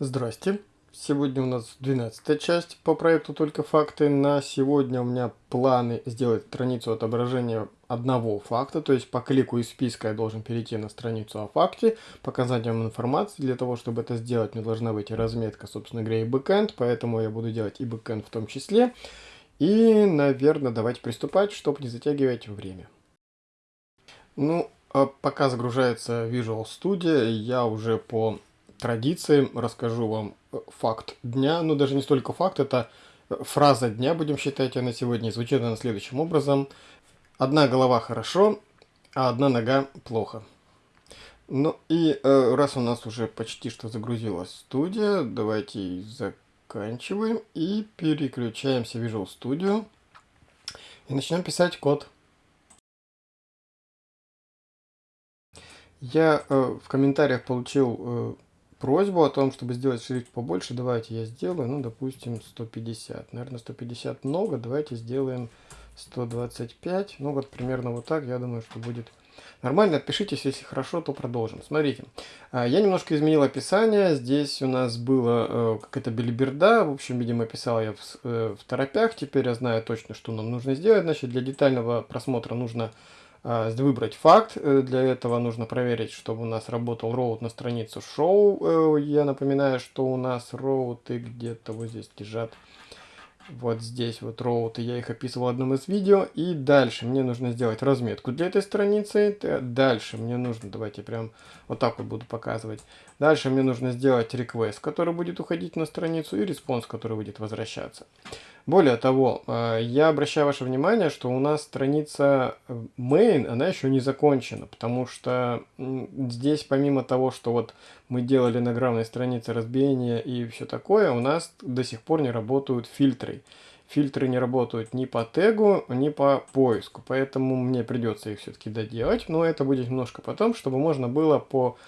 Здрасте. Сегодня у нас 12 часть по проекту «Только факты». На сегодня у меня планы сделать страницу отображения одного факта, то есть по клику из списка я должен перейти на страницу о факте, показать вам информацию. Для того, чтобы это сделать, мне должна быть разметка, собственно говоря, и бэкэнд, поэтому я буду делать и бэкэнд в том числе. И, наверное, давайте приступать, чтобы не затягивать время. Ну, а пока загружается Visual Studio, я уже по традиции расскажу вам э, факт дня. Ну, даже не столько факт, это э, фраза дня, будем считать ее на сегодня. Звучит она следующим образом. Одна голова хорошо, а одна нога плохо. Ну и э, раз у нас уже почти что загрузилась студия, давайте заканчиваем и переключаемся в Visual Studio. И начнем писать код. Я э, в комментариях получил э, просьбу о том, чтобы сделать шрифт побольше, давайте я сделаю, ну, допустим, 150. Наверное, 150 много, давайте сделаем 125. Ну, вот примерно вот так, я думаю, что будет нормально. Отпишитесь, если хорошо, то продолжим. Смотрите, а, я немножко изменил описание. Здесь у нас было э, какая-то билиберда. В общем, видимо, писал я в, э, в торопях. Теперь я знаю точно, что нам нужно сделать. Значит, для детального просмотра нужно выбрать факт. Э, для этого нужно проверить, чтобы у нас работал route на страницу шоу. Э, я напоминаю, что у нас route ы где-то вот здесь лежат. Вот здесь вот route ы, я их описывал в одном из видео. И дальше мне нужно сделать разметку для этой страницы. Дальше мне нужно, давайте прям вот так вот буду показывать. Дальше мне нужно сделать request, который будет уходить на страницу, и response, который будет возвращаться. Более того, э, я обращаю ваше внимание, что у нас страница э, main, она еще не закончена, потому что здесь помимо того, что вот мы делали на главной странице разбиение и все такое, у нас до сих пор не работают фильтры. Фильтры не работают ни по тегу, ни по поиску, поэтому мне придется их все-таки доделать, но это будет немножко потом, чтобы можно было по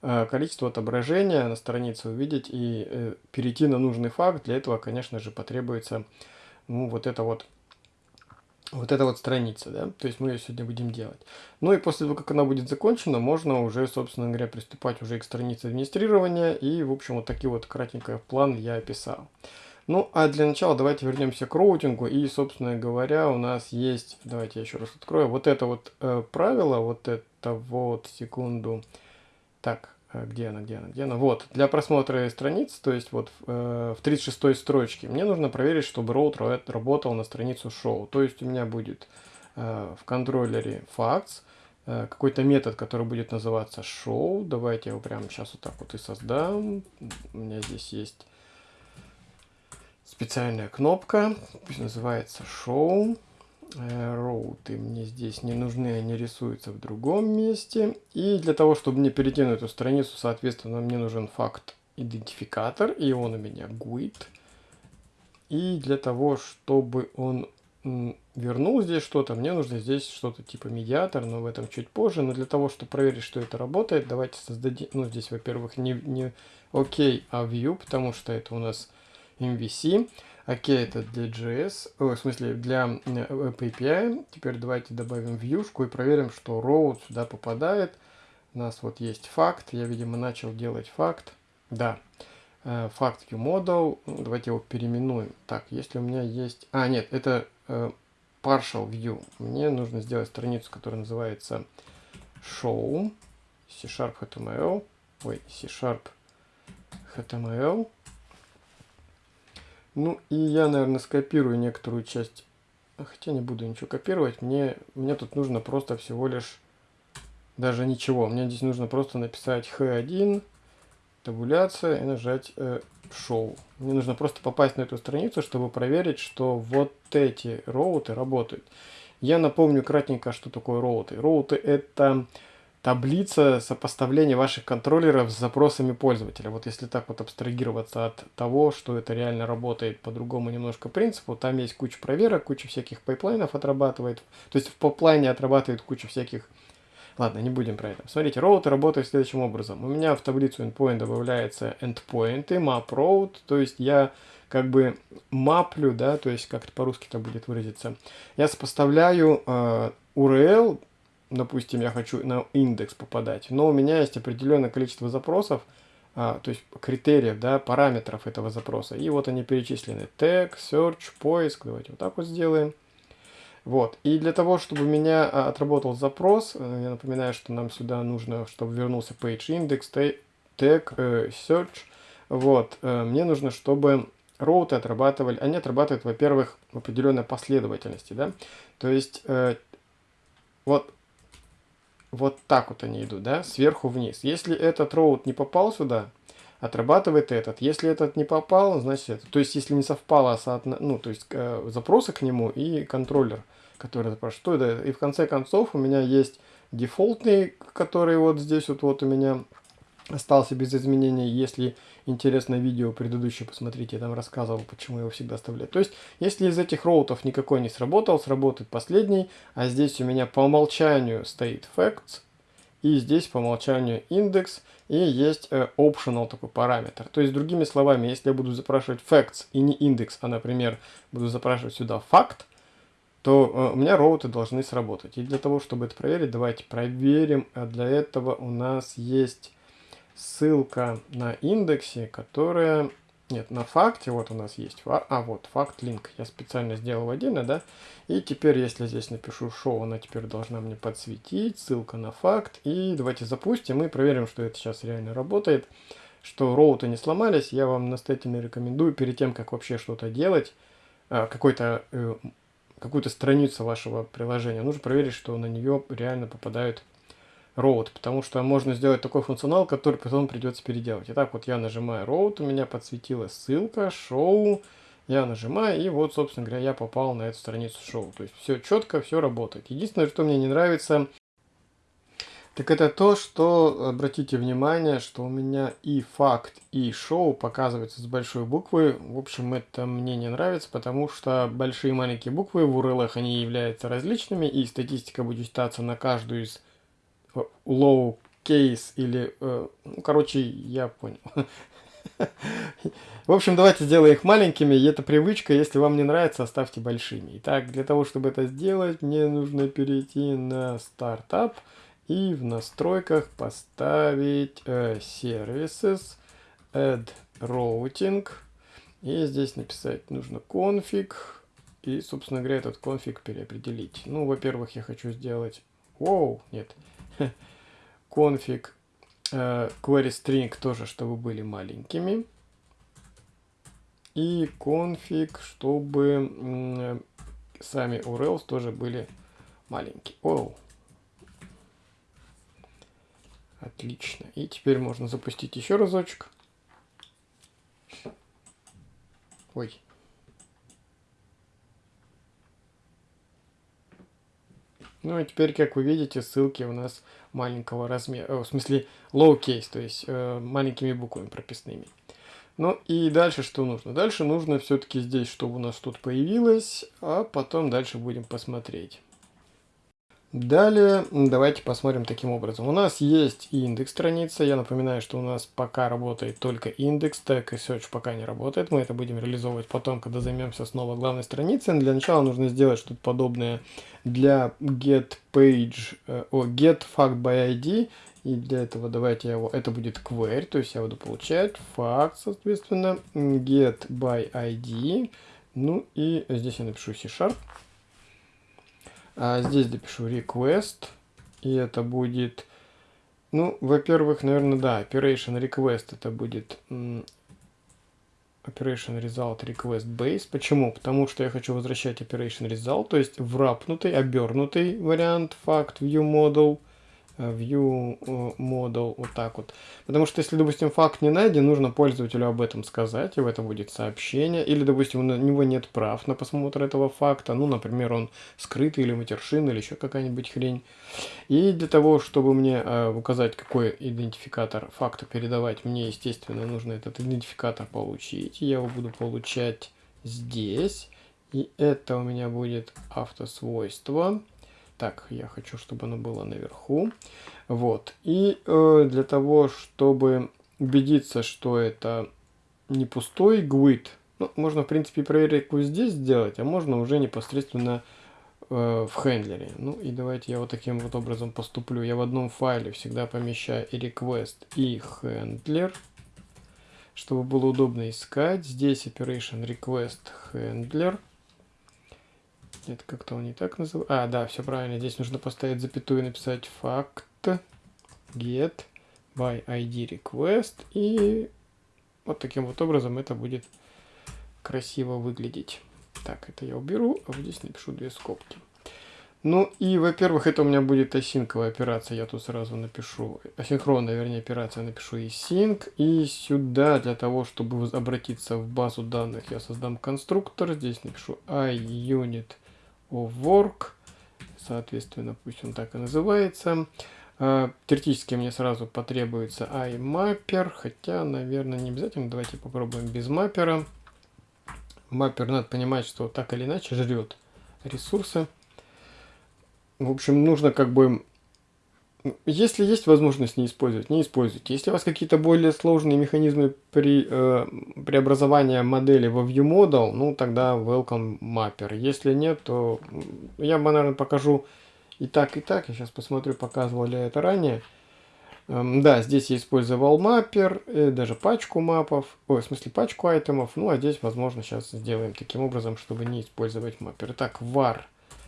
количество отображения на странице увидеть и э, перейти на нужный факт. Для этого, конечно же, потребуется ну, вот это вот вот эта вот страница, да, то есть мы ее сегодня будем делать. Ну и после того, как она будет закончена, можно уже, собственно говоря, приступать уже к странице администрирования, и, в общем, вот такие вот кратенько план я описал. Ну, а для начала давайте вернемся к роутингу, и, собственно говоря, у нас есть, давайте я еще раз открою, вот это вот э, правило, вот это вот, секунду, так, э, где она, где она, где она? Вот, для просмотра страниц, то есть вот э, в 36 строчке, мне нужно проверить, чтобы роут работал на страницу шоу. То есть у меня будет э, в контроллере facts, э, какой-то метод, который будет называться show. Давайте его прямо сейчас вот так вот и создам. У меня здесь есть специальная кнопка, называется show роуты мне здесь не нужны, они рисуются в другом месте. И для того, чтобы мне перейти на эту страницу, соответственно, мне нужен факт идентификатор, и он у меня GUID. И для того, чтобы он вернул здесь что-то, мне нужно здесь что-то типа медиатор, но в этом чуть позже. Но для того, чтобы проверить, что это работает, давайте создадим, ну здесь, во-первых, не, не OK, а view, потому что это у нас MVC. Окей, это для JS, о, в смысле для API. Теперь давайте добавим вьюшку и проверим, что row сюда попадает. У нас вот есть факт, я, видимо, начал делать факт. Да, э, факт viewModel, давайте его переименуем. Так, если у меня есть... А, нет, это э, partial view. Мне нужно сделать страницу, которая называется show, C-Sharp HTML, ой, C-Sharp HTML. Ну и я, наверное, скопирую некоторую часть. Хотя не буду ничего копировать. Мне, мне тут нужно просто всего лишь... Даже ничего. Мне здесь нужно просто написать h1, табуляция и нажать э, Show. Мне нужно просто попасть на эту страницу, чтобы проверить, что вот эти route ы работают. Я напомню кратенько, что такое route ы. Route ы это таблица сопоставления ваших контроллеров с запросами пользователя. Вот если так вот абстрагироваться от того, что это реально работает по другому немножко принципу, там есть куча проверок, куча всяких pipeline ов отрабатывает. То есть в пайплайне отрабатывает куча всяких... Ладно, не будем про это. Смотрите, роуты работают следующим образом. У меня в таблицу endpoint добавляется endpoint, map route, то есть я как бы маплю, да, то есть как-то по-русски это будет выразиться. Я сопоставляю э, URL допустим, я хочу на индекс попадать, но у меня есть определенное количество запросов, а, то есть критериев, да, параметров этого запроса. И вот они перечислены. Tag, search, поиск. Давайте вот так вот сделаем. Вот. И для того, чтобы у меня а, отработал запрос, э, я напоминаю, что нам сюда нужно, чтобы вернулся page index, tag, э, search. Вот. Э, мне нужно, чтобы роуты отрабатывали, они отрабатывают, во-первых, в определенной последовательности, да. То есть, вот вот так вот они идут, да, сверху вниз. Если этот роут не попал сюда, отрабатывает этот. Если этот не попал, значит это. То есть, если не совпало, соотно... ну, то есть, э, запросы к нему и контроллер, который запрашивает. Что это? И в конце концов у меня есть дефолтный, который вот здесь вот, вот у меня остался без изменений. Если интересное видео предыдущее посмотрите, я там рассказывал, почему его всегда оставляю. То есть, если из этих роутов никакой не сработал, сработает последний, а здесь у меня по умолчанию стоит facts, и здесь по умолчанию индекс, и есть э, optional такой параметр. То есть, другими словами, если я буду запрашивать facts и не индекс, а, например, буду запрашивать сюда факт, то э, у меня роуты должны сработать. И для того, чтобы это проверить, давайте проверим. А для этого у нас есть ссылка на индексе, которая... Нет, на факте, вот у нас есть, а вот, факт линк, я специально сделал отдельно, да, и теперь, если здесь напишу шоу, она теперь должна мне подсветить, ссылка на факт, и давайте запустим и проверим, что это сейчас реально работает, что роуты не сломались, я вам настоятельно рекомендую, перед тем, как вообще что-то делать, а, какой-то э, какую-то страницу вашего приложения, нужно проверить, что на нее реально попадают road, потому что можно сделать такой функционал, который потом придется переделать. Итак, вот я нажимаю road, у меня подсветилась ссылка, шоу, я нажимаю, и вот, собственно говоря, я попал на эту страницу шоу. То есть все четко, все работает. Единственное, что мне не нравится, так это то, что, обратите внимание, что у меня и факт, и шоу показываются с большой буквы. В общем, это мне не нравится, потому что большие и маленькие буквы в URL они являются различными, и статистика будет читаться на каждую из low case или... Э, ну, короче, я понял. В общем, давайте сделаем их маленькими. Это привычка. Если вам не нравится, оставьте большими. Итак, для того, чтобы это сделать, мне нужно перейти на стартап и в настройках поставить э, Services, Add Routing. И здесь написать нужно конфиг. И, собственно говоря, этот конфиг переопределить. Ну, во-первых, я хочу сделать... Воу, нет конфиг э, query string тоже, чтобы были маленькими. И конфиг, чтобы сами URLs тоже были маленькие. Оу. Отлично. И теперь можно запустить еще разочек. Ой. Ну и теперь, как вы видите, ссылки у нас маленького размера, в смысле low-case, то есть э, маленькими буквами прописными. Ну и дальше что нужно? Дальше нужно все-таки здесь, чтобы у нас тут появилось, а потом дальше будем посмотреть. Далее давайте посмотрим таким образом. У нас есть индекс страницы. Я напоминаю, что у нас пока работает только индекс, так и search пока не работает. Мы это будем реализовывать потом, когда займемся снова главной страницей. Для начала нужно сделать что-то подобное для get page, э, о, get fact by ID. И для этого давайте я его, это будет query, то есть я буду получать факт, соответственно, get by ID. Ну и здесь я напишу C-sharp. А здесь допишу request. И это будет... Ну, во-первых, наверное, да, operation request это будет operation result request base. Почему? Потому что я хочу возвращать operation result, то есть врапнутый, обернутый вариант факт view model view э, model, вот так вот. Потому что если, допустим, факт не найден, нужно пользователю об этом сказать, и в этом будет сообщение. Или, допустим, у него нет прав на просмотр этого факта, ну, например, он скрытый или матершин, или еще какая-нибудь хрень. И для того, чтобы мне э, указать, какой идентификатор факта передавать, мне, естественно, нужно этот идентификатор получить. Я его буду получать здесь. И это у меня будет автосвойство. Так, я хочу, чтобы оно было наверху. Вот. И э, для того, чтобы убедиться, что это не пустой GUID, ну, можно, в принципе, проверку здесь сделать, а можно уже непосредственно э, в хендлере. Ну, и давайте я вот таким вот образом поступлю. Я в одном файле всегда помещаю и request, и handler. чтобы было удобно искать. Здесь Operation Request Handler. Это как-то он не так называется. А, да, все правильно. Здесь нужно поставить запятую и написать факт get by ID request. И вот таким вот образом это будет красиво выглядеть. Так, это я уберу, а вот здесь напишу две скобки. Ну и, во-первых, это у меня будет асинковая операция, я тут сразу напишу, асинхронная, вернее, операция, напишу и sync, и сюда для того, чтобы обратиться в базу данных, я создам конструктор, здесь напишу iUnit of work, соответственно, пусть он так и называется. А, теоретически мне сразу потребуется iMapper, хотя, наверное, не обязательно, давайте попробуем без маппера. Маппер, надо понимать, что так или иначе жрет ресурсы. В общем, нужно как бы... Если есть возможность не использовать, не используйте. Если у вас какие-то более сложные механизмы при э, преобразовании модели во ViewModel, ну тогда welcome mapper. Если нет, то я, наверное, покажу и так, и так. Я сейчас посмотрю, показывал ли я это ранее. Эм, да, здесь я использовал маппер, э, даже пачку мапов, ой, в смысле пачку айтемов. Ну, а здесь, возможно, сейчас сделаем таким образом, чтобы не использовать маппер. Итак, var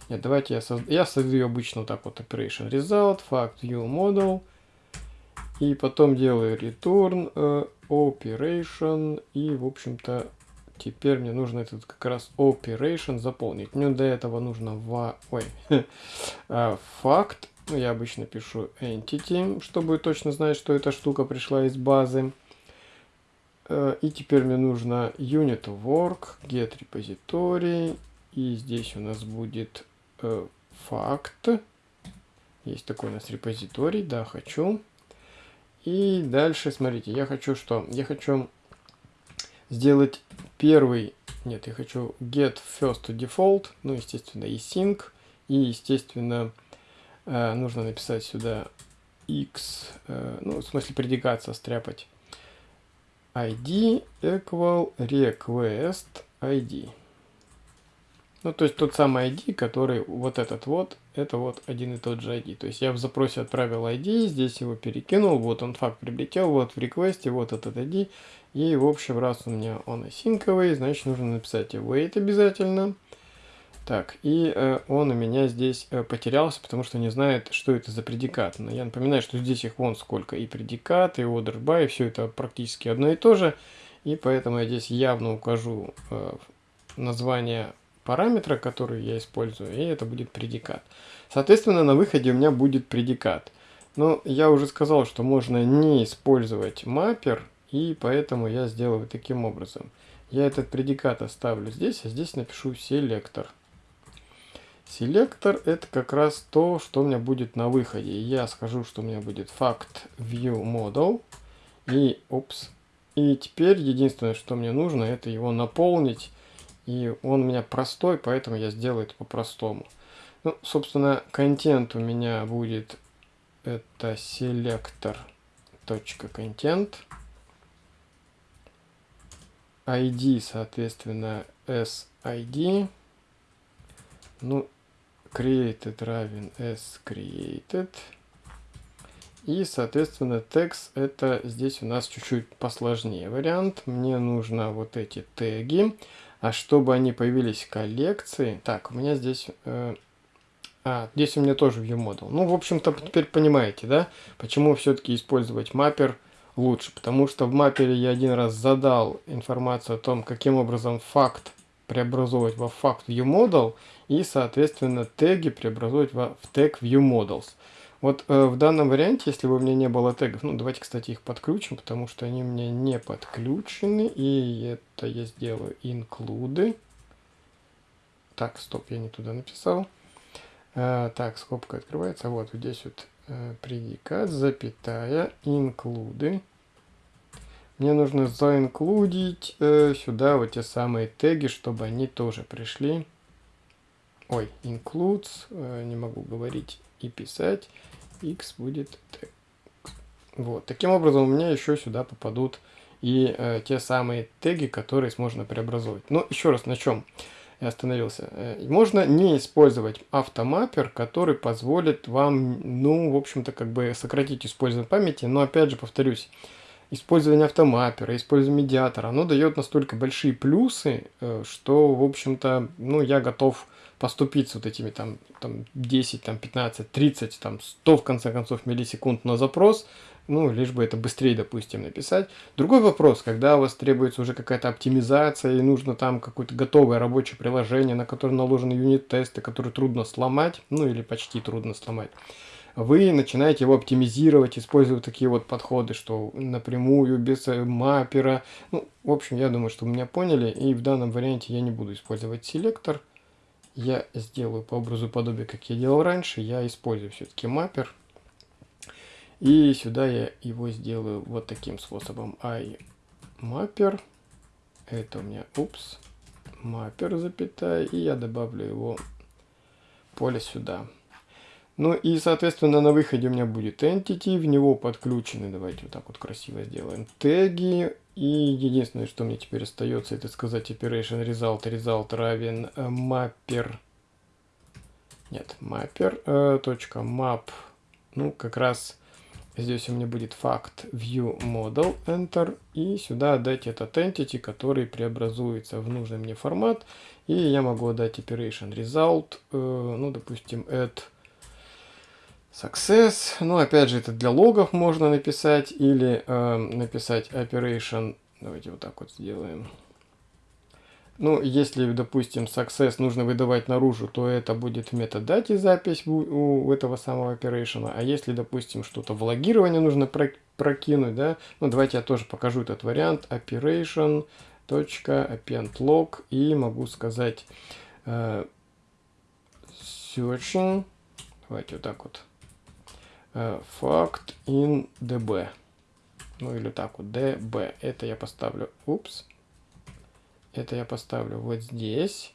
нет, давайте я, созд... я создаю обычно вот так вот operation result, fact view model. И потом делаю return uh, operation. И, в общем-то, теперь мне нужно этот как раз operation заполнить. Мне до этого нужно в... Ой, uh, факт. Ну, я обычно пишу entity, чтобы точно знать, что эта штука пришла из базы. Uh, и теперь мне нужно unit work, get repository. И здесь у нас будет э, факт. Есть такой у нас репозиторий, да, хочу. И дальше, смотрите, я хочу что? Я хочу сделать первый, нет, я хочу get first default, ну, естественно, и sync, и, естественно, э, нужно написать сюда x, э, ну, в смысле предикат состряпать, id equal request id. Ну, то есть тот самый ID, который вот этот вот, это вот один и тот же ID. То есть я в запросе отправил ID, здесь его перекинул, вот он факт прилетел, вот в реквесте, вот этот ID. И в общем, раз у меня он осинковый, значит нужно написать wait обязательно. Так, и э, он у меня здесь э, потерялся, потому что не знает, что это за предикат. Но я напоминаю, что здесь их вон сколько. И предикат, и order by, все это практически одно и то же. И поэтому я здесь явно укажу э, название параметра, который я использую, и это будет предикат. Соответственно, на выходе у меня будет предикат. Но я уже сказал, что можно не использовать маппер, и поэтому я сделаю таким образом. Я этот предикат оставлю здесь, а здесь напишу селектор. Селектор это как раз то, что у меня будет на выходе. Я скажу, что у меня будет факт view model. И, опс. И теперь единственное, что мне нужно, это его наполнить и он у меня простой, поэтому я сделаю это по-простому. Ну, собственно, контент у меня будет это контент ID, соответственно, SID. Ну, created равен s created. И, соответственно, текст это здесь у нас чуть-чуть посложнее вариант. Мне нужно вот эти теги. А чтобы они появились в коллекции... Так, у меня здесь... Э, а, здесь у меня тоже ViewModel. Ну, в общем-то, теперь понимаете, да? Почему все-таки использовать маппер лучше? Потому что в маппере я один раз задал информацию о том, каким образом факт преобразовывать во факт ViewModel и, соответственно, теги преобразовывать во, в тег ViewModels. Вот э, в данном варианте, если бы у меня не было тегов, ну давайте, кстати, их подключим, потому что они у меня не подключены, и это я сделаю include. Так, стоп, я не туда написал. Э, так, скобка открывается, вот здесь вот э, предикат, запятая, include. Мне нужно заинклюдить э, сюда вот те самые теги, чтобы они тоже пришли. Ой, includes, э, не могу говорить и писать x будет t. Вот. Таким образом, у меня еще сюда попадут и э, те самые теги, которые можно преобразовать. Но еще раз, на чем я остановился. Э, можно не использовать автомаппер, который позволит вам, ну, в общем-то, как бы сократить использование памяти. Но, опять же, повторюсь, использование автомаппера, использование медиатора, оно дает настолько большие плюсы, э, что, в общем-то, ну, я готов поступить с вот этими там, там 10, там 15, 30, там 100 в конце концов миллисекунд на запрос, ну, лишь бы это быстрее, допустим, написать. Другой вопрос, когда у вас требуется уже какая-то оптимизация и нужно там какое-то готовое рабочее приложение, на которое наложены юнит-тесты, которые трудно сломать, ну или почти трудно сломать, вы начинаете его оптимизировать, используя такие вот подходы, что напрямую, без э, маппера. Ну, в общем, я думаю, что вы меня поняли, и в данном варианте я не буду использовать селектор. Я сделаю по образу подобия, как я делал раньше, я использую все-таки маппер. И сюда я его сделаю вот таким способом. i mapper. Это у меня, упс, mapper, запятая. И я добавлю его поле сюда. Ну и, соответственно, на выходе у меня будет entity, в него подключены, давайте вот так вот красиво сделаем, теги. И единственное, что мне теперь остается, это сказать operation result, result равен э, mapper, нет, mapper, э, точка map, ну как раз Здесь у меня будет факт view model enter и сюда отдать этот entity, который преобразуется в нужный мне формат. И я могу отдать operation result, э, ну допустим add success. Ну опять же это для логов можно написать или э, написать operation. Давайте вот так вот сделаем. Ну, если, допустим, success нужно выдавать наружу, то это будет в метадате запись у, этого самого operation. А если, допустим, что-то в логирование нужно прокинуть, да, ну, давайте я тоже покажу этот вариант. operation. append log и могу сказать э, searching. Давайте вот так вот. Fact in db. Ну или так вот, db. Это я поставлю, упс, это я поставлю вот здесь.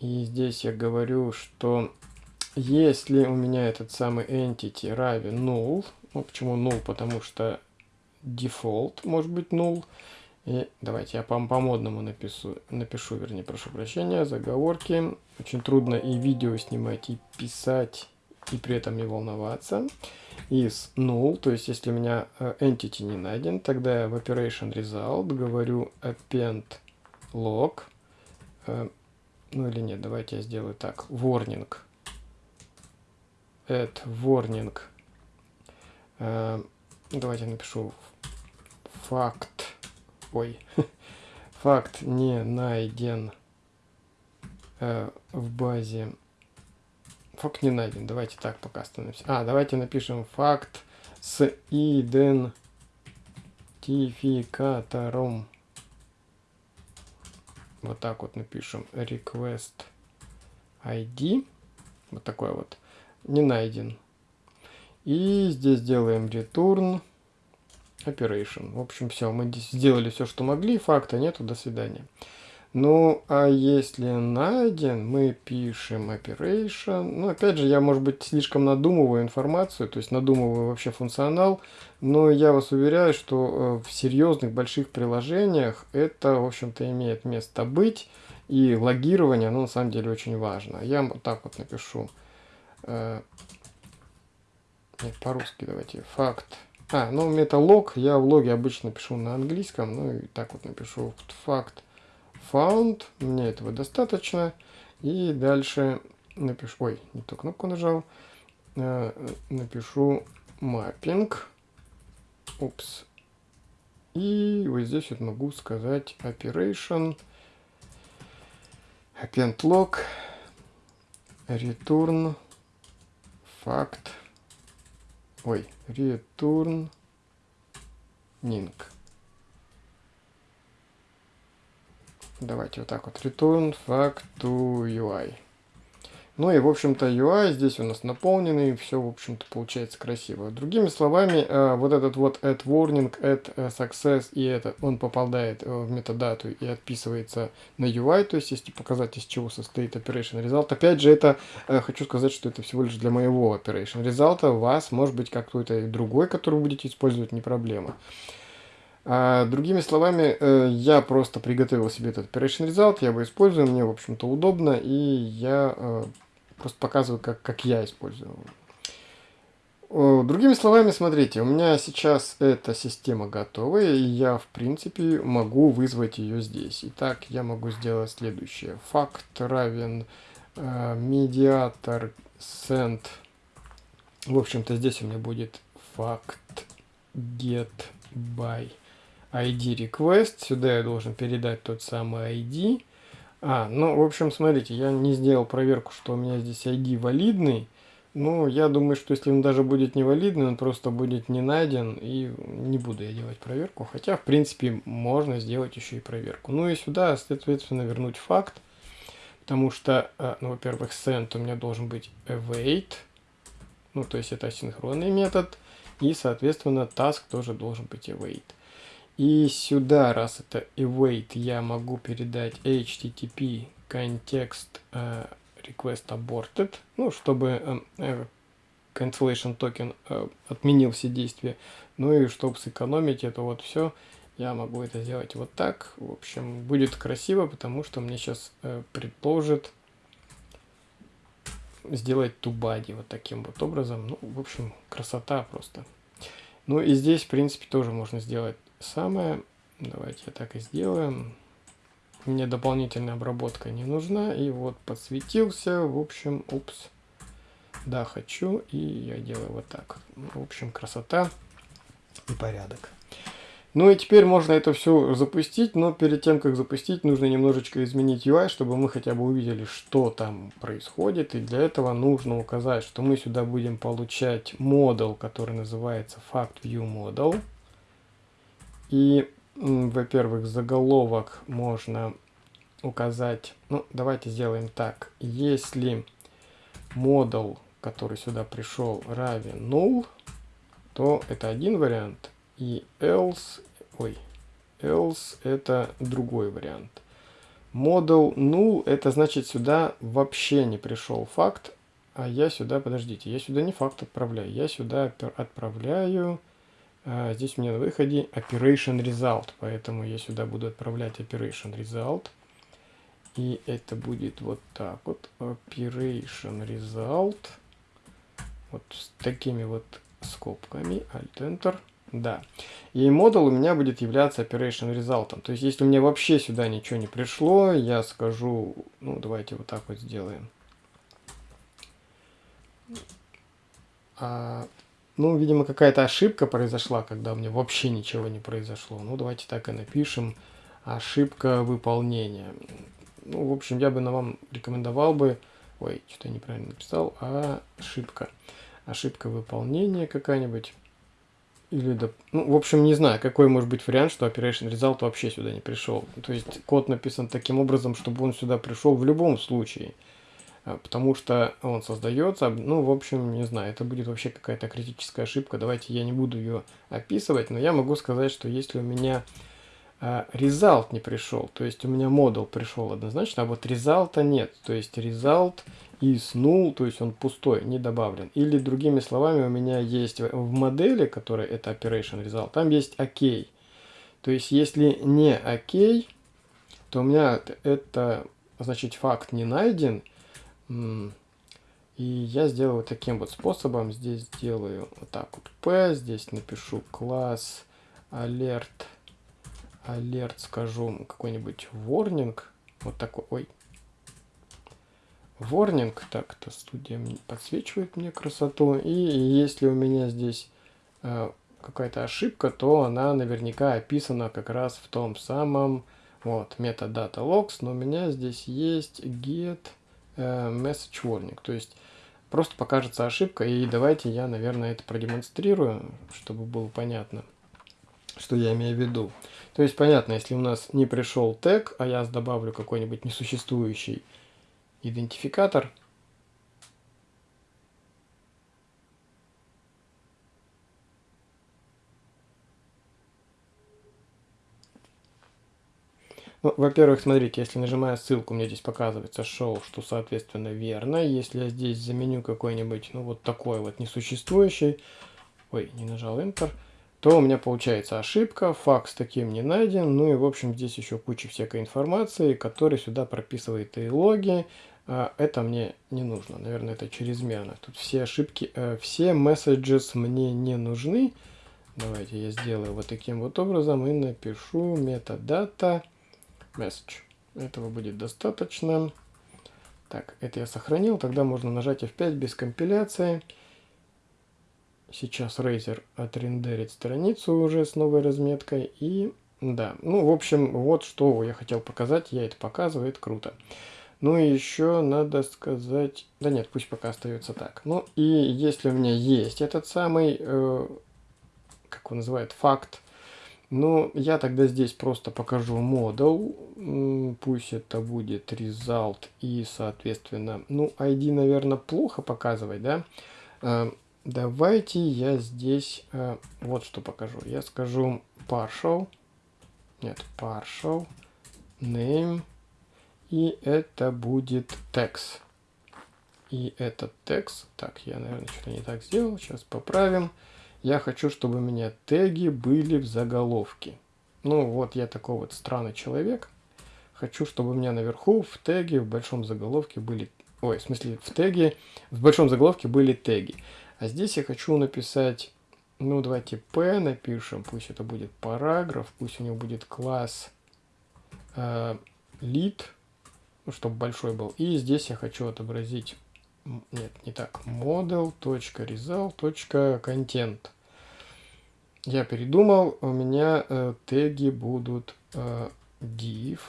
И здесь я говорю, что если у меня этот самый entity равен null, ну почему null, потому что default может быть null, и давайте я по, по модному напишу, напишу, вернее, прошу прощения, заговорки. Очень трудно и видео снимать, и писать, и при этом не волноваться. Is null, то есть если у меня э, entity не найден, тогда я в operation result говорю append log. Э, ну или нет, давайте я сделаю так. Warning. Add warning. Э, давайте напишу факт. Ой. факт не найден в базе. Факт не найден. Давайте так пока остановимся. А, давайте напишем факт с идентификатором вот так вот напишем request ID. Вот такой вот. Не найден. И здесь делаем return operation. В общем, все. Мы здесь сделали все, что могли. Факта нету. До свидания. Ну, а если найден, мы пишем operation. Ну, опять же, я, может быть, слишком надумываю информацию, то есть надумываю вообще функционал, но я вас уверяю, что э, в серьезных больших приложениях это, в общем-то, имеет место быть, и логирование, оно на самом деле очень важно. Я вот так вот напишу. Э, нет, по-русски давайте. Факт. А, ну, металог, я в логе обычно пишу на английском, ну, и так вот напишу факт found. Мне этого достаточно. И дальше напишу... Ой, не ту кнопку нажал. Э, напишу mapping. Упс. И вот здесь вот могу сказать operation append log return fact ой return ning Давайте вот так вот. Return fact to UI. Ну и, в общем-то, UI здесь у нас наполненный, все, в общем-то, получается красиво. Другими словами, э, вот этот вот add warning, add э, success, и это он попадает э, в метадату и отписывается на UI, то есть если показать, из чего состоит operation result. Опять же, это, хочу сказать, что это всего лишь для моего operation result, вас может быть какой-то другой, который вы будете использовать, не проблема. А, другими словами, э, я просто приготовил себе этот Operation Result, я его использую, мне, в общем-то, удобно, и я э, просто показываю, как, как я использую. другими словами, смотрите, у меня сейчас эта система готова, и я, в принципе, могу вызвать ее здесь. Итак, я могу сделать следующее. Факт равен э, медиатор send. В общем-то, здесь у меня будет факт get by ID request. Сюда я должен передать тот самый ID. А, ну, в общем, смотрите, я не сделал проверку, что у меня здесь ID валидный. Ну, я думаю, что если он даже будет невалидный, он просто будет не найден, и не буду я делать проверку. Хотя, в принципе, можно сделать еще и проверку. Ну и сюда, соответственно, вернуть факт, потому что, э, ну, во-первых, send у меня должен быть await, ну, то есть это асинхронный метод, и, соответственно, task тоже должен быть await. И сюда, раз это await, я могу передать http контекст э, request aborted, ну, чтобы э, cancellation токен э, отменил все действия. Ну и чтобы сэкономить это вот все, я могу это сделать вот так. В общем, будет красиво, потому что мне сейчас э, предложит сделать тубади вот таким вот образом. Ну, в общем, красота просто. Ну и здесь, в принципе, тоже можно сделать самое. Давайте я так и сделаем мне дополнительная обработка не нужна. И вот подсветился, в общем, упс. Да, хочу, и я делаю вот так. В общем, красота и порядок. Ну и теперь можно это все запустить, но перед тем, как запустить, нужно немножечко изменить UI, чтобы мы хотя бы увидели, что там происходит. И для этого нужно указать, что мы сюда будем получать модул, который называется FactViewModel. И во-первых, заголовок можно указать, ну, давайте сделаем так. Если модул, который сюда пришел, равен null, то это один вариант, и else, ой, else это другой вариант. Модул null, это значит сюда вообще не пришел факт, а я сюда, подождите, я сюда не факт отправляю, я сюда отправляю здесь у меня на выходе operation result, поэтому я сюда буду отправлять operation result. И это будет вот так вот, operation result, вот с такими вот скобками, alt-enter, да. И модуль у меня будет являться operation result. То есть, если у меня вообще сюда ничего не пришло, я скажу, ну, давайте вот так вот сделаем. А, ну, видимо, какая-то ошибка произошла, когда у меня вообще ничего не произошло. Ну, давайте так и напишем. Ошибка выполнения. Ну, в общем, я бы на вам рекомендовал бы... Ой, что-то я неправильно написал. А ошибка. Ошибка выполнения какая-нибудь. Или, да, ну, в общем, не знаю, какой может быть вариант, что Operation Result вообще сюда не пришел. То есть код написан таким образом, чтобы он сюда пришел в любом случае. А, потому что он создается, ну, в общем, не знаю, это будет вообще какая-то критическая ошибка, давайте я не буду ее описывать, но я могу сказать, что если у меня а, result не пришел, то есть у меня модул пришел однозначно, а вот резалта нет, то есть result is null, то есть он пустой, не добавлен. Или другими словами, у меня есть в модели, которая это operation result, там есть ok. То есть если не ok, то у меня это, значит, факт не найден, и я сделаю таким вот способом. Здесь сделаю вот так вот P. Здесь напишу класс alert. Alert скажу какой-нибудь warning. Вот такой. Ой. Warning. Так, то студия подсвечивает мне красоту. И если у меня здесь э, какая-то ошибка, то она наверняка описана как раз в том самом вот метод data logs. Но у меня здесь есть get message warning. То есть просто покажется ошибка. И давайте я, наверное, это продемонстрирую, чтобы было понятно, что я имею в виду. То есть понятно, если у нас не пришел тег, а я добавлю какой-нибудь несуществующий идентификатор – Во-первых, смотрите, если нажимаю ссылку, мне здесь показывается шоу, что соответственно верно. Если я здесь заменю какой-нибудь, ну вот такой вот несуществующий, ой, не нажал Enter, то у меня получается ошибка, факт таким не найден. Ну и в общем здесь еще куча всякой информации, которая сюда прописывает и логи, А, это мне не нужно, наверное, это чрезмерно. Тут все ошибки, э, все messages мне не нужны. Давайте я сделаю вот таким вот образом и напишу metadata message. Этого будет достаточно. Так, это я сохранил, тогда можно нажать F5 без компиляции. Сейчас Razer отрендерит страницу уже с новой разметкой. И да, ну, в общем, вот что я хотел показать. Я это показываю, это круто. Ну и еще надо сказать... Да нет, пусть пока остается так. Ну и если у меня есть этот самый, э, как он называет, факт, ну я тогда здесь просто покажу модул. Пусть это будет result и, соответственно, ну ID, наверное, плохо показывать, да? Э, давайте я здесь э, вот что покажу. Я скажу partial, нет, partial, name, и это будет text. И этот текст, так, я, наверное, что-то не так сделал, сейчас поправим. Я хочу, чтобы у меня теги были в заголовке. Ну, вот я такой вот странный человек. Хочу, чтобы у меня наверху в теге, в большом заголовке были... Ой, в смысле, в теге, в большом заголовке были теги. А здесь я хочу написать, ну, давайте P напишем, пусть это будет параграф, пусть у него будет класс э, lead, ну, чтобы большой был. И здесь я хочу отобразить, нет, не так, model.result.content. Я передумал, у меня э, теги будут э, div,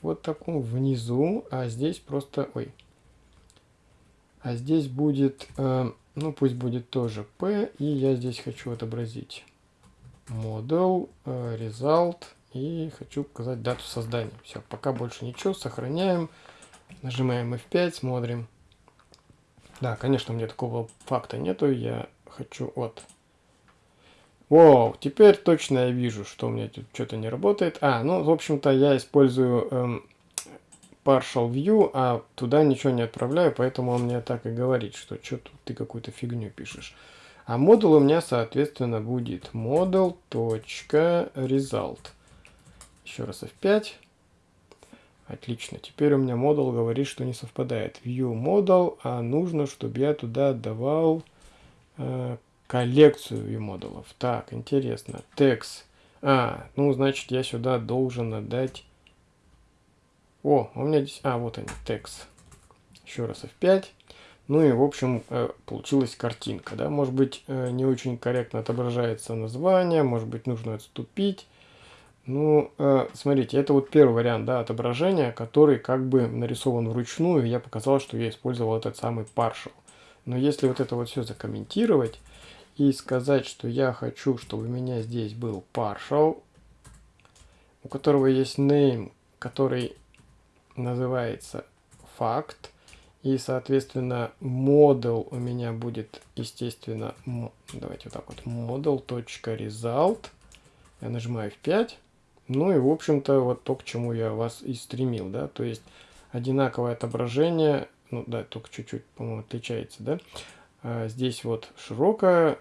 вот таком внизу, а здесь просто, ой, а здесь будет, э, ну пусть будет тоже p, и я здесь хочу отобразить model, э, result, и хочу показать дату создания. Все, пока больше ничего, сохраняем. Нажимаем F5, смотрим. Да, конечно, у меня такого факта нету. Я хочу вот. Вау, теперь точно я вижу, что у меня тут что-то не работает. А, ну, в общем-то, я использую эм, partial view, а туда ничего не отправляю, поэтому он мне так и говорит, что что тут ты какую-то фигню пишешь. А модуль у меня, соответственно, будет model.result. Еще раз F5. Отлично. Теперь у меня модул говорит, что не совпадает. View model, а нужно, чтобы я туда отдавал э, коллекцию view модулов. Так, интересно. Text. А, ну, значит, я сюда должен отдать... О, у меня здесь... А, вот они, text. Еще раз F5. Ну и, в общем, э, получилась картинка. Да? Может быть, э, не очень корректно отображается название, может быть, нужно отступить. Ну, э, смотрите, это вот первый вариант да, отображения, который как бы нарисован вручную. Я показал, что я использовал этот самый partial. Но если вот это вот все закомментировать и сказать, что я хочу, чтобы у меня здесь был partial, у которого есть name, который называется факт, и, соответственно, model у меня будет, естественно, давайте вот так вот, model.result. Я нажимаю F5. Ну и, в общем-то, вот то, к чему я вас и стремил, да, то есть одинаковое отображение, ну да, только чуть-чуть, по-моему, отличается, да. А здесь вот широкое,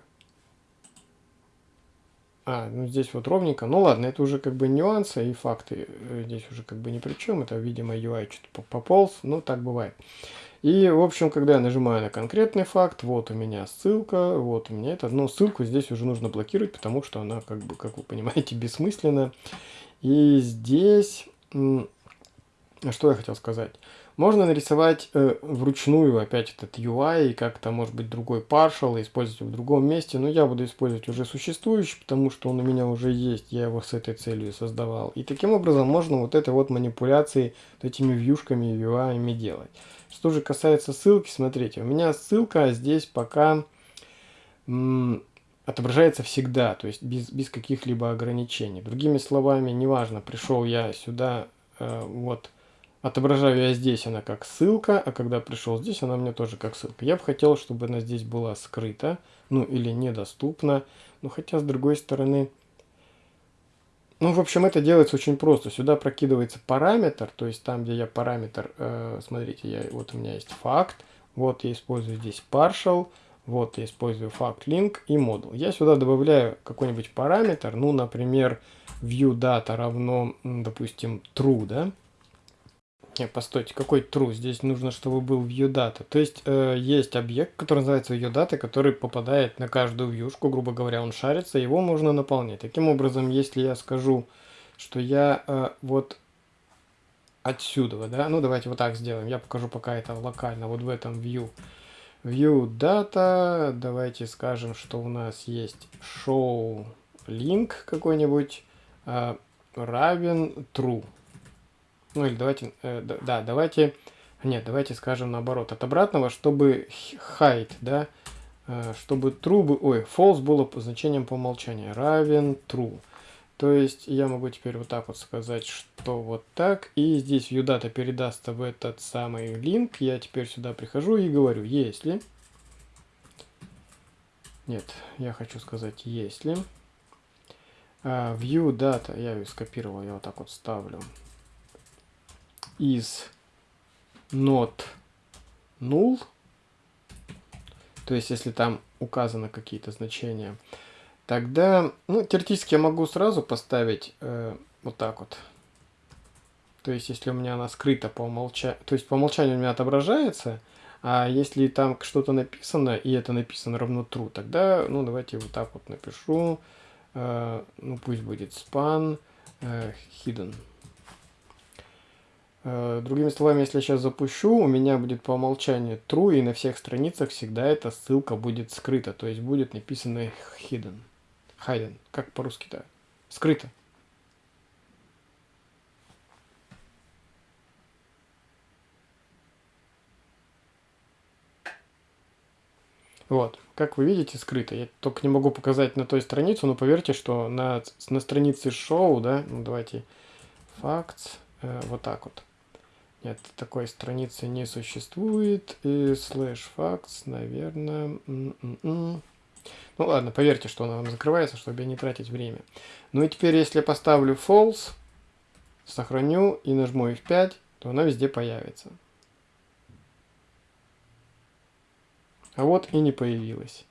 а, ну здесь вот ровненько. Ну ладно, это уже как бы нюансы и факты. Э, здесь уже как бы ни при чем. Это, видимо, UI что-то пополз. Ну, так бывает. И, в общем, когда я нажимаю на конкретный факт, вот у меня ссылка, вот у меня это. Но ссылку здесь уже нужно блокировать, потому что она, как бы, как вы понимаете, бессмысленна. И здесь, что я хотел сказать. Можно нарисовать э, вручную опять этот UI и как-то, может быть, другой partial, использовать в другом месте. Но я буду использовать уже существующий, потому что он у меня уже есть, я его с этой целью создавал. И таким образом можно вот этой вот манипуляции вот этими вьюшками и UI делать. Что же касается ссылки, смотрите, у меня ссылка здесь пока отображается всегда, то есть без, без каких-либо ограничений. Другими словами, неважно, пришел я сюда, э, вот, отображаю я здесь она как ссылка, а когда пришел здесь, она мне тоже как ссылка. Я бы хотел, чтобы она здесь была скрыта, ну или недоступна, но хотя с другой стороны, ну, в общем, это делается очень просто. Сюда прокидывается параметр, то есть там, где я параметр, э, смотрите, я, вот у меня есть факт, вот я использую здесь partial, вот я использую факт link и модул. Я сюда добавляю какой-нибудь параметр, ну, например, view data равно, допустим, true, да, Не, постойте, какой true? Здесь нужно, чтобы был viewData. То есть э, есть объект, который называется viewData, который попадает на каждую вьюшку, грубо говоря, он шарится, его можно наполнять. Таким образом, если я скажу, что я э, вот отсюда, да, ну давайте вот так сделаем, я покажу пока это локально, вот в этом view. View data, давайте скажем, что у нас есть show link какой-нибудь э, равен true. Ну или давайте, э, да, давайте, нет, давайте скажем наоборот, от обратного, чтобы height, да, э, чтобы true, бы, ой, false было по значением по умолчанию, равен true. То есть я могу теперь вот так вот сказать, что вот так, и здесь viewData передастся в этот самый link, я теперь сюда прихожу и говорю, если, нет, я хочу сказать, если, uh, viewData, я ее скопировал, я вот так вот ставлю, is not null, то есть если там указаны какие-то значения, тогда, ну, теоретически я могу сразу поставить э, вот так вот. То есть если у меня она скрыта по умолчанию, то есть по умолчанию у меня отображается, а если там что-то написано, и это написано равно true, тогда, ну, давайте вот так вот напишу, э, ну, пусть будет span э, hidden. Э, другими словами, если я сейчас запущу, у меня будет по умолчанию true, и на всех страницах всегда эта ссылка будет скрыта, то есть будет написано hidden. Hidden, как по-русски-то? Скрыто. Вот, как вы видите, скрыто. Я только не могу показать на той странице, но поверьте, что на, на странице шоу, да, ну давайте, facts, э, вот так вот. Нет, такой страницы не существует. И слэш факс, наверное... Ну ладно, поверьте, что она вам закрывается, чтобы не тратить время. Ну и теперь, если я поставлю false, сохраню и нажму F5, то она везде появится. А вот и не появилась.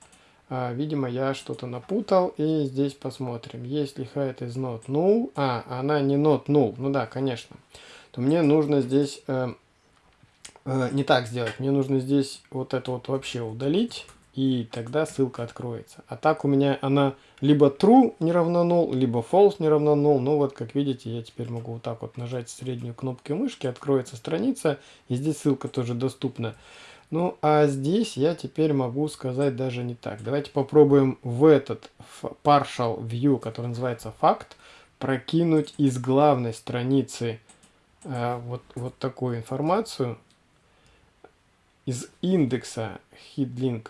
А, видимо, я что-то напутал. И здесь посмотрим. Если height is not null... А, она не not null. Ну да, конечно то мне нужно здесь э, э, не так сделать. Мне нужно здесь вот это вот вообще удалить, и тогда ссылка откроется. А так у меня она либо true не равно null, либо false не равно null. Ну вот, как видите, я теперь могу вот так вот нажать среднюю кнопку мышки, откроется страница, и здесь ссылка тоже доступна. Ну, а здесь я теперь могу сказать даже не так. Давайте попробуем в этот partial view, который называется факт, прокинуть из главной страницы вот, вот такую информацию из индекса hidlink,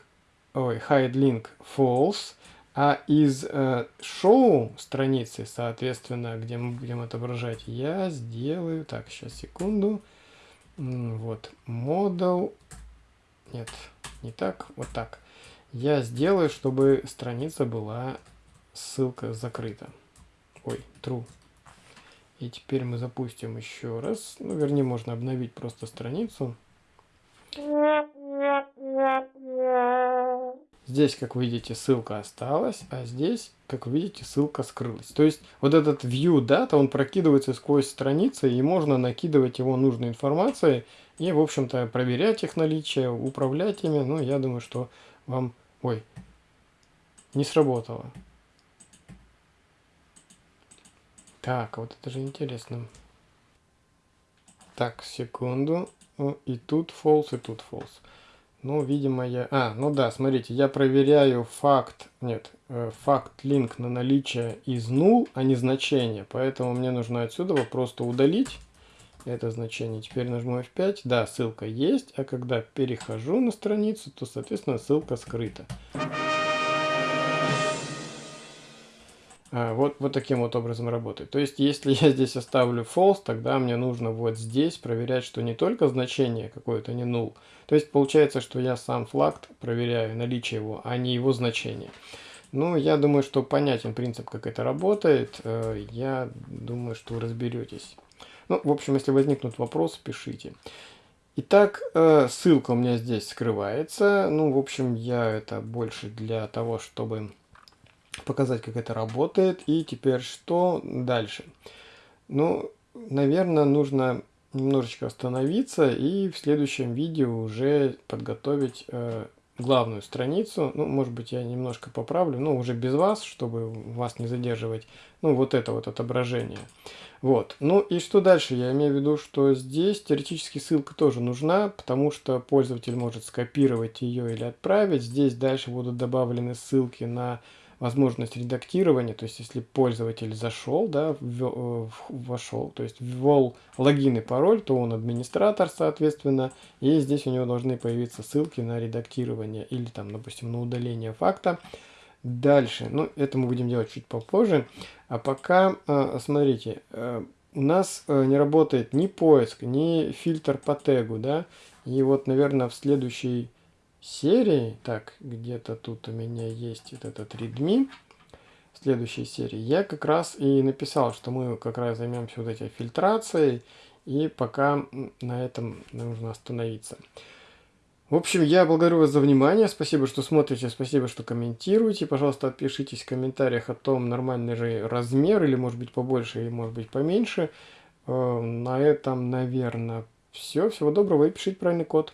ой, hidelink false, а из э, show страницы, соответственно, где мы будем отображать, я сделаю, так, сейчас, секунду, вот, model, нет, не так, вот так. Я сделаю, чтобы страница была, ссылка закрыта. Ой, true. И теперь мы запустим еще раз. Ну, вернее, можно обновить просто страницу. Здесь, как видите, ссылка осталась, а здесь, как видите, ссылка скрылась. То есть вот этот view data, он прокидывается сквозь страницы, и можно накидывать его нужной информацией и, в общем-то, проверять их наличие, управлять ими. Ну, я думаю, что вам... Ой, не сработало. Так, вот это же интересно. Так, секунду. И тут false, и тут false. Ну, видимо, я... А, ну да, смотрите, я проверяю факт... Нет, э, факт линк на наличие из null, а не значение. Поэтому мне нужно отсюда просто удалить это значение. Теперь нажму F5. Да, ссылка есть. А когда перехожу на страницу, то, соответственно, ссылка скрыта. Вот, вот таким вот образом работает. То есть, если я здесь оставлю false, тогда мне нужно вот здесь проверять, что не только значение какое-то не null. То есть, получается, что я сам флаг проверяю наличие его, а не его значение. Ну, я думаю, что понятен принцип, как это работает. Э, я думаю, что разберетесь. Ну, в общем, если возникнут вопросы, пишите. Итак, э, ссылка у меня здесь скрывается. Ну, в общем, я это больше для того, чтобы показать, как это работает. И теперь что дальше? Ну, наверное, нужно немножечко остановиться и в следующем видео уже подготовить э, главную страницу. Ну, может быть, я немножко поправлю, но уже без вас, чтобы вас не задерживать. Ну, вот это вот отображение. Вот. Ну и что дальше? Я имею в виду, что здесь теоретически ссылка тоже нужна, потому что пользователь может скопировать ее или отправить. Здесь дальше будут добавлены ссылки на возможность редактирования, то есть если пользователь зашел, да, э, вошел, то есть ввел логин и пароль, то он администратор, соответственно, и здесь у него должны появиться ссылки на редактирование или там, допустим, на удаление факта. Дальше, ну, это мы будем делать чуть попозже, а пока, э, смотрите, э, у нас не работает ни поиск, ни фильтр по тегу, да, и вот, наверное, в следующий серии, так, где-то тут у меня есть вот этот readme, в следующей серии, я как раз и написал, что мы как раз займемся вот этой фильтрацией, и пока на этом нужно остановиться. В общем, я благодарю вас за внимание, спасибо, что смотрите, спасибо, что комментируете. Пожалуйста, отпишитесь в комментариях о том, нормальный же размер, или может быть побольше, или может быть поменьше. Э, на этом, наверное, все. Всего доброго и пишите правильный код.